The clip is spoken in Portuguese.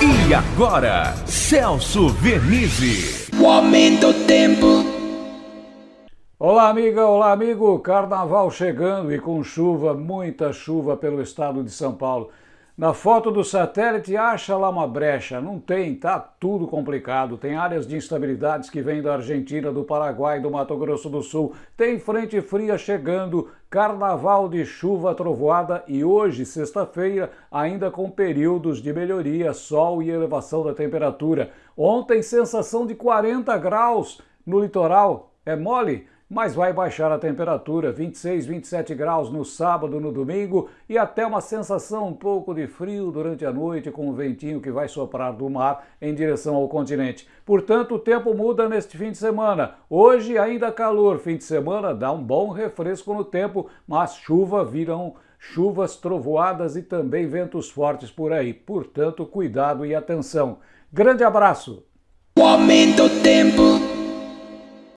E agora, Celso Vernizzi. O aumento do tempo. Olá, amiga, olá, amigo. Carnaval chegando e com chuva, muita chuva pelo estado de São Paulo. Na foto do satélite, acha lá uma brecha. Não tem, tá tudo complicado. Tem áreas de instabilidades que vêm da Argentina, do Paraguai, do Mato Grosso do Sul. Tem frente fria chegando, carnaval de chuva trovoada e hoje, sexta-feira, ainda com períodos de melhoria, sol e elevação da temperatura. Ontem, sensação de 40 graus no litoral. É mole? Mas vai baixar a temperatura, 26, 27 graus no sábado, no domingo e até uma sensação um pouco de frio durante a noite com o ventinho que vai soprar do mar em direção ao continente. Portanto, o tempo muda neste fim de semana. Hoje ainda calor, fim de semana dá um bom refresco no tempo, mas chuva virão chuvas trovoadas e também ventos fortes por aí. Portanto, cuidado e atenção. Grande abraço! O aumento do tempo.